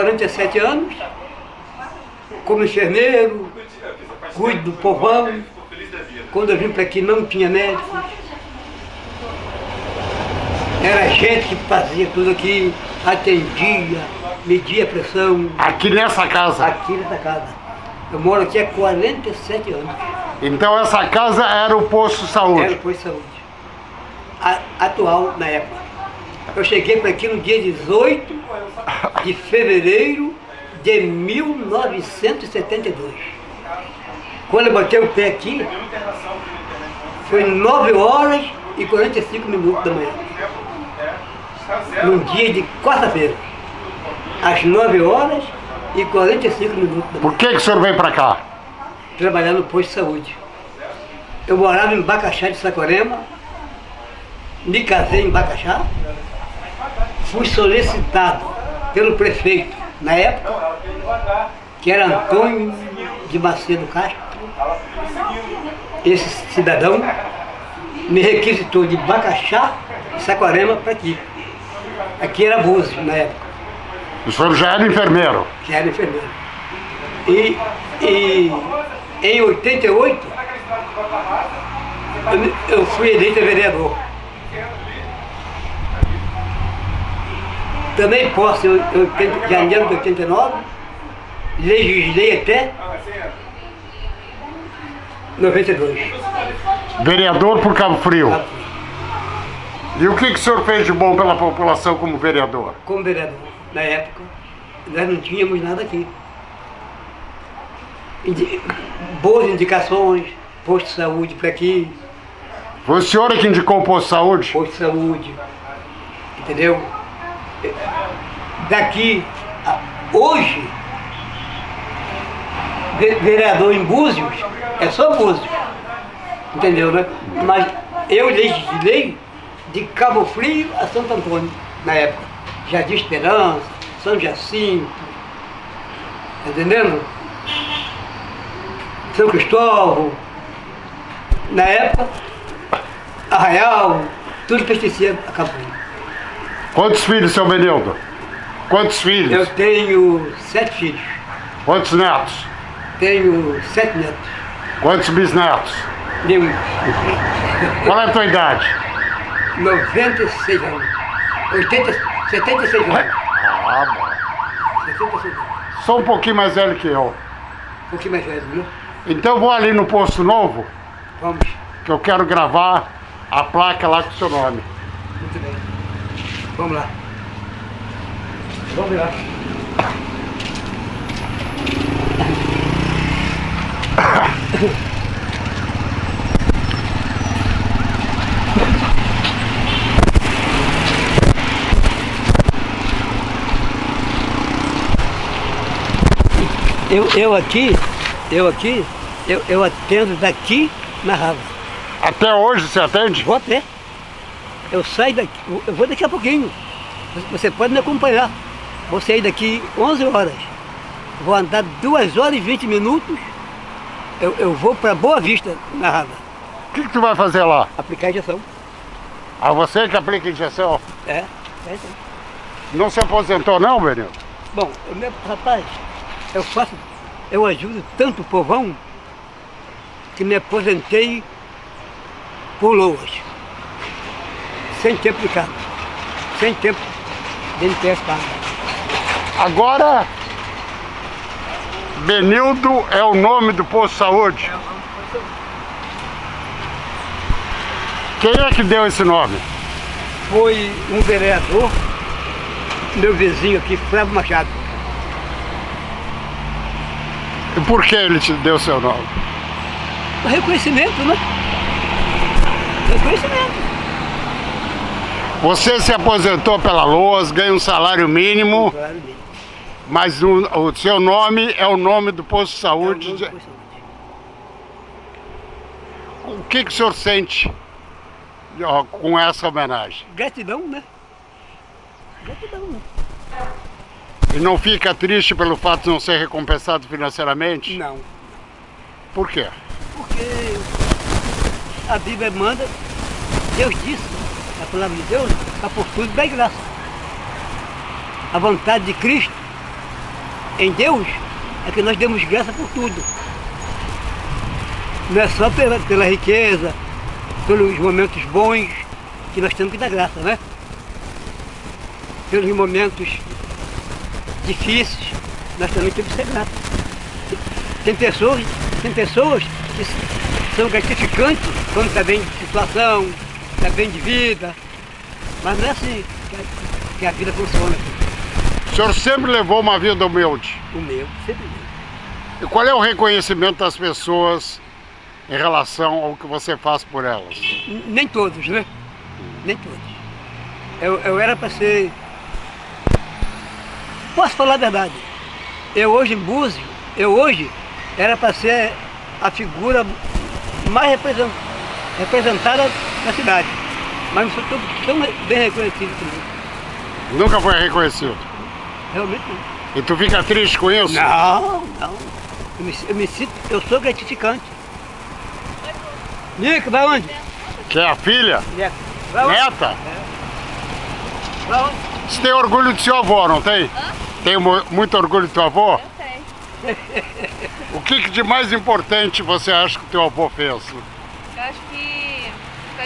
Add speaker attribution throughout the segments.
Speaker 1: 47 anos, como enfermeiro, cuido do povão. Quando eu vim para aqui não tinha médico. Era gente que fazia tudo aqui, atendia, media a pressão.
Speaker 2: Aqui nessa casa?
Speaker 1: Aqui nessa casa. Eu moro aqui há 47 anos.
Speaker 2: Então essa casa era o posto de saúde?
Speaker 1: Era o posto de saúde. A, atual na época. Eu cheguei para aqui no dia 18 de fevereiro de 1972. Quando eu botei o pé aqui, foi 9 horas e 45 minutos da manhã. Num dia de quarta-feira. Às 9 horas e 45 minutos da manhã.
Speaker 2: Por que, que o senhor veio para cá?
Speaker 1: Trabalhar no posto de saúde. Eu morava em Bacaxá de Sacorema, me casei em Bacaxá, fui solicitado pelo prefeito na época, que era Antônio de Macedo Castro. Esse cidadão me requisitou de Bacaxá e Saquarema para aqui. Aqui era Búzios na época.
Speaker 2: O senhor já era enfermeiro?
Speaker 1: Já era enfermeiro. E, e em 88, eu, eu fui eleito vereador. Também posso, em 80, janeiro de 89, legislei até 92.
Speaker 2: Vereador por Cabo Frio.
Speaker 1: Cabo
Speaker 2: E o que, que o senhor fez de bom pela população como vereador?
Speaker 1: Como vereador, na época, nós não tínhamos nada aqui. Indi boas indicações, posto de saúde para aqui,
Speaker 2: Foi o senhor que indicou o posto de saúde?
Speaker 1: posto de saúde, entendeu? Daqui, hoje, ve- vereador em Búzios, é só Búzios, entendeu, né? Mas eu legislei de Cabo Frio a Santo Antônio, na época. Jardim Esperança, São Jacinto, tá entendendo? São Cristóvão, na época, Arraial, tudo pertencia a Cabo Frio.
Speaker 2: Quantos filhos, seu Benildo? Quantos filhos?
Speaker 1: Eu tenho sete filhos,
Speaker 2: Quantos netos?
Speaker 1: tenho sete netos,
Speaker 2: Quantos bisnetos?
Speaker 1: nenhum,
Speaker 2: Qual é a tua idade?
Speaker 1: 96 anos, 80, 76 anos,
Speaker 2: Ah, bom.
Speaker 1: 76 anos,
Speaker 2: Sou um pouquinho mais velho que eu.
Speaker 1: um pouquinho mais velho, viu?
Speaker 2: Então vou ali no posto novo,
Speaker 1: Vamos,
Speaker 2: que eu quero gravar a placa lá com o seu nome.
Speaker 1: Vamos lá. Vamos lá. Eu, eu aqui, eu aqui, eu, eu atendo daqui na rava.
Speaker 2: Até hoje você atende?
Speaker 1: Vou a pé. Eu saio daqui, eu vou daqui a pouquinho. Você pode me acompanhar. Vou sair daqui 11 horas. Vou andar 2 horas e 20 minutos. Eu, eu vou para Boa Vista, na Rava,
Speaker 2: O que, que tu vai fazer lá?
Speaker 1: aplicar injeção.
Speaker 2: Ah, você que aplica injeção?
Speaker 1: É, é isso.
Speaker 2: Não se aposentou não, Benildo?
Speaker 1: Bom, eu, meu, rapaz, eu faço, eu ajudo tanto o povão que me aposentei por loas. Sem tempo de carga. Sem tempo de NPS paga.
Speaker 2: Agora, Benildo é o nome do posto de saúde. Quem é que deu esse nome?
Speaker 1: foi um vereador, meu vizinho aqui, Flávio Machado.
Speaker 2: E por que ele te deu seu nome?
Speaker 1: Reconhecimento, né? Reconhecimento.
Speaker 2: Você se aposentou pela LOAS, ganha um salário mínimo, mas o, o seu nome é o nome do posto de
Speaker 1: É o
Speaker 2: saúde.
Speaker 1: nome do posto de saúde.
Speaker 2: O que, que o senhor sente ó, com essa homenagem?
Speaker 1: Gratidão, né? Gratidão, né?
Speaker 2: E não fica triste pelo fato de não ser recompensado financeiramente?
Speaker 1: Não.
Speaker 2: Por quê?
Speaker 1: Porque a Bíblia manda, Deus disse, a palavra de Deus, está por tudo da graça. A vontade de Cristo em Deus é que nós demos graça por tudo. Não é só pela, pela riqueza, pelos momentos bons que nós temos que dar graça, né? Pelos momentos difíceis, nós também temos que ser gratos. Tem pessoas, tem pessoas que são gratificantes quando está bem de situação, está bem de vida, mas não é assim que a, que a vida funciona.
Speaker 2: O senhor sempre levou uma vida humilde?
Speaker 1: Humilde, sempre humilde.
Speaker 2: E qual é o reconhecimento das pessoas em relação ao que você faz por elas?
Speaker 1: Nem todos, né? Nem todos. Eu, eu era para ser. Posso falar a verdade. Eu hoje em Búzios, eu hoje era para ser a figura mais represen- representada na cidade. Mas não sou tão, tão bem reconhecido como isso.
Speaker 2: Nunca foi reconhecido.
Speaker 1: Realmente não.
Speaker 2: E tu fica triste com isso?
Speaker 1: Não, não. Eu me, eu me sinto, eu sou gratificante. Nico, vai onde?
Speaker 2: Que é a filha?
Speaker 1: Neto.
Speaker 2: Neta?
Speaker 1: Vai onde?
Speaker 2: Você tem orgulho do seu avô, não tem? Tem mu- muito orgulho do teu avô?
Speaker 3: Eu tenho.
Speaker 2: O que, que de mais importante você acha que o teu avô fez?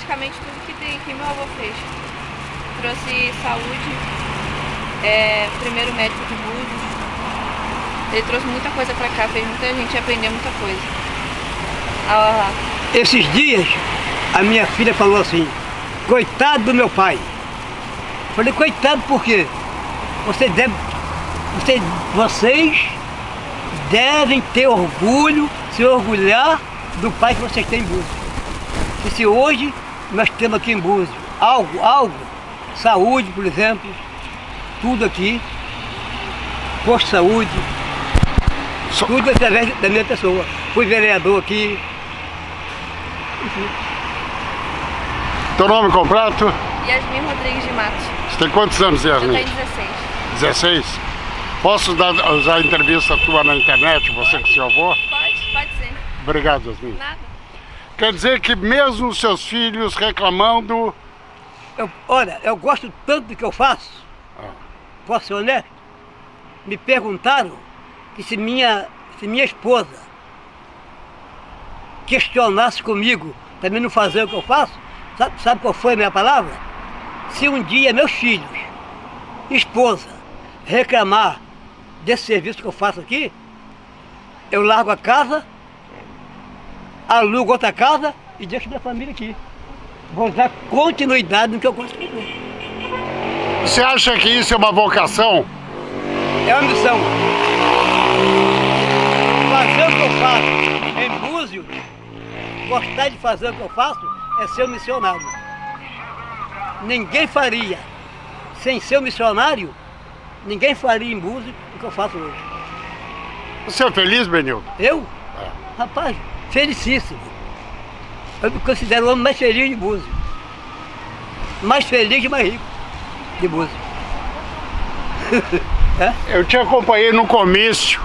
Speaker 3: Praticamente tudo que, tem, meu avô fez. Trouxe saúde, é, primeiro médico de Búzios. Ele trouxe muita coisa pra cá, fez muita gente aprender muita coisa. Ah,
Speaker 1: Esses dias, a minha filha falou assim, coitado do meu pai. Falei, coitado por quê? Você deve, você, vocês devem ter orgulho, se orgulhar do pai que vocês têm em Búzios. Se hoje nós temos aqui em Búzios algo, algo, saúde, por exemplo, tudo aqui, posto de saúde,
Speaker 2: Só-
Speaker 1: tudo através da minha pessoa. Fui vereador aqui,
Speaker 2: Teu nome completo?
Speaker 3: Yasmin Rodrigues de Matos.
Speaker 2: Você tem quantos anos,
Speaker 3: Eu tenho
Speaker 2: Yasmin?
Speaker 3: 16.
Speaker 2: 16? Posso dar, usar a entrevista tua na internet, você com seu avô?
Speaker 3: Pode, pode ser.
Speaker 2: Obrigado, Yasmin.
Speaker 3: Nada.
Speaker 2: Quer dizer que mesmo os seus filhos reclamando,
Speaker 1: Eu- olha, eu gosto tanto do que eu faço, posso ser honesto? Me perguntaram que se minha, se minha esposa questionasse comigo para mim não fazer o que eu faço, sabe, sabe qual foi a minha palavra? Se um dia meus filhos, esposa, reclamar desse serviço que eu faço aqui, eu largo a casa, alugo outra casa e deixo minha família aqui. Vou dar continuidade no que eu fazer.
Speaker 2: você acha que isso é uma vocação?
Speaker 1: É uma missão. Fazer o que eu faço em Búzios, gostar de fazer o que eu faço, é ser um missionário. Ninguém faria, sem ser um missionário, ninguém faria em Búzios o que eu faço hoje.
Speaker 2: Você é feliz, Benildo?
Speaker 1: Eu? Rapaz, felicíssimo. Eu me considero o homem mais feliz de Búzios. Mais feliz e mais rico de Búzios.
Speaker 2: Eu te acompanhei no comício,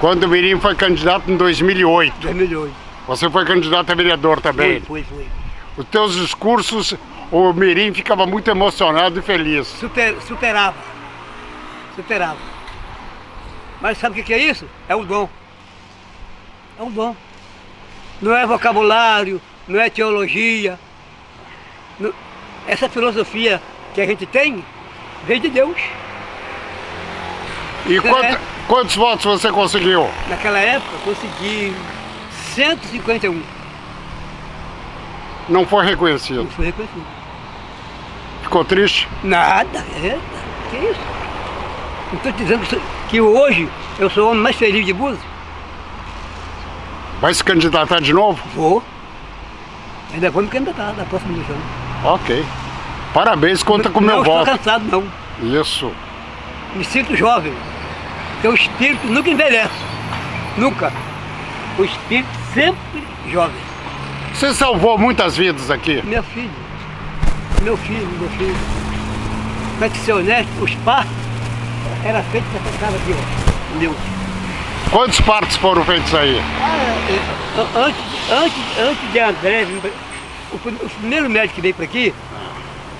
Speaker 2: quando o Mirim foi candidato em 2008.
Speaker 1: 2008.
Speaker 2: Você foi candidato a vereador também.
Speaker 1: Foi, foi, foi.
Speaker 2: Os teus discursos, o Mirim ficava muito emocionado e feliz.
Speaker 1: Super, superava. Superava. Mas sabe o que é isso? É o dom. É o dom. Não é vocabulário, não é teologia. Não- Essa filosofia que a gente tem vem de Deus.
Speaker 2: E quant-
Speaker 1: É.
Speaker 2: quantos votos você conseguiu?
Speaker 1: Naquela época consegui 151.
Speaker 2: Não foi
Speaker 1: Não
Speaker 2: reconhecido.
Speaker 1: foi reconhecido.
Speaker 2: Ficou triste?
Speaker 1: Nada, eita, que isso? Não estou dizendo que hoje eu sou o homem mais feliz de Búzios.
Speaker 2: Vai se candidatar de novo?
Speaker 1: Vou. Ainda vou me candidatar na próxima eleição.
Speaker 2: Ok. Parabéns, conta com o meu
Speaker 1: não
Speaker 2: voto.
Speaker 1: estou cansado, não.
Speaker 2: Isso.
Speaker 1: Me sinto jovem. O espírito nunca envelhece. Nunca. O espírito sempre jovem.
Speaker 2: Você salvou muitas vidas aqui.
Speaker 1: Meu filho. Meu filho, meu filho. Para te ser honesto, os partos era feito nessa casa aqui, ó. Meu.
Speaker 2: Quantos partos foram feitos aí?
Speaker 1: An- antes, antes, antes de André, o, o primeiro médico que veio para aqui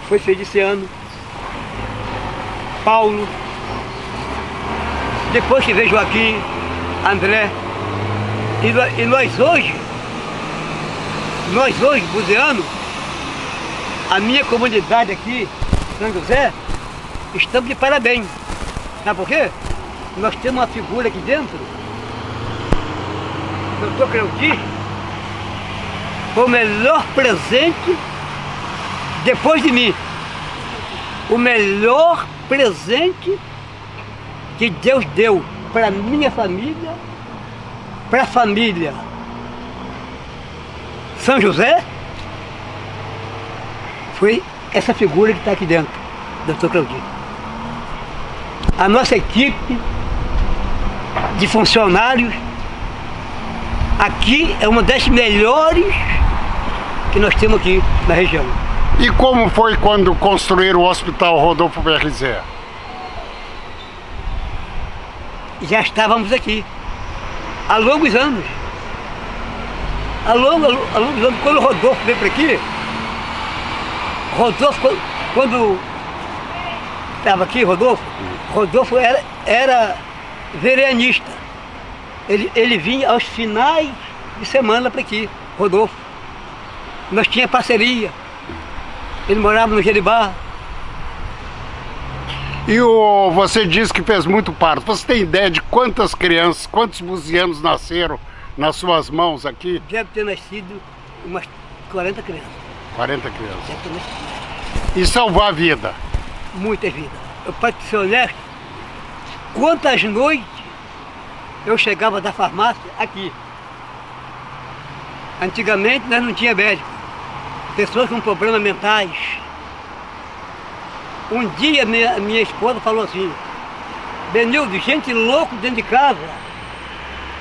Speaker 1: foi Feliciano, Paulo, depois que veio Joaquim, André. E, e nós hoje, nós hoje, buzeanos, a minha comunidade aqui, São José, estamos de parabéns. Sabe por quê? Nós temos uma figura aqui dentro, doutor Cleudi, foi o melhor presente depois de mim. O melhor presente que Deus deu para minha família, para a família São José, foi essa figura que está aqui dentro, doutor Claudinho. A nossa equipe de funcionários aqui é uma das melhores que nós temos aqui na região.
Speaker 2: E como foi quando construíram o Hospital Rodolfo BRZ?
Speaker 1: já estávamos aqui há longos anos. Há longos, há longos anos, quando o Rodolfo veio para aqui, Rodolfo, quando- quando estava aqui, Rodolfo, Rodolfo era, era vereanista. Ele, ele vinha aos finais de semana para aqui, Rodolfo. Nós tinha parceria. Ele morava no Jeribá.
Speaker 2: E o, você disse que fez muito parto. Você tem ideia de quantas crianças, quantos buzianos nasceram nas suas mãos aqui?
Speaker 1: Deve ter nascido umas 40 crianças.
Speaker 2: 40 crianças.
Speaker 1: Deve ter nascido.
Speaker 2: E salvar a vida.
Speaker 1: muitas vidas. Eu, para ser honesto, quantas noites eu chegava da farmácia aqui. Antigamente nós não tinha médico. Pessoas com problemas mentais. Um dia minha, minha esposa falou assim, Benildo, gente louco dentro de casa,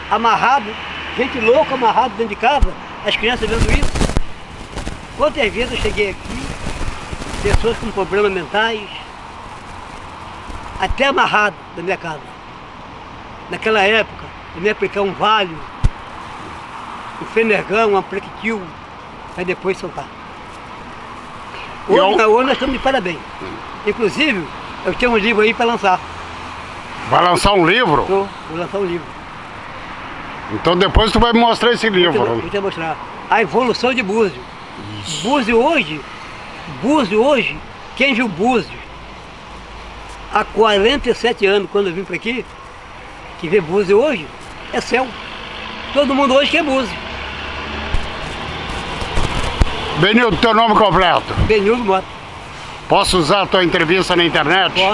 Speaker 1: amarrado, gente louca amarrado dentro de casa, as crianças vendo isso. Quantas vezes eu cheguei aqui, pessoas com problemas mentais, até amarrado da minha casa. Naquela época, eu me aplicar um valho, um fenergão, um amprequitil, para depois soltar.
Speaker 2: E
Speaker 1: Hoje, hoje nós estamos de parabéns. Inclusive, eu tenho um livro aí para lançar.
Speaker 2: Vai lançar um livro?
Speaker 1: Tô, vou lançar um livro.
Speaker 2: Então depois tu vai me mostrar esse
Speaker 1: Vou te,
Speaker 2: livro.
Speaker 1: vou te mostrar. A evolução de Búzio. Búzio hoje, Búzio hoje, quem viu Búzio há 47 anos, quando eu vim para aqui, que vê Búzio hoje, é céu. Todo mundo hoje quer Búzio.
Speaker 2: Benildo, teu nome completo.
Speaker 1: Benildo Mota.
Speaker 2: Posso usar a tua entrevista na internet?
Speaker 1: Pode.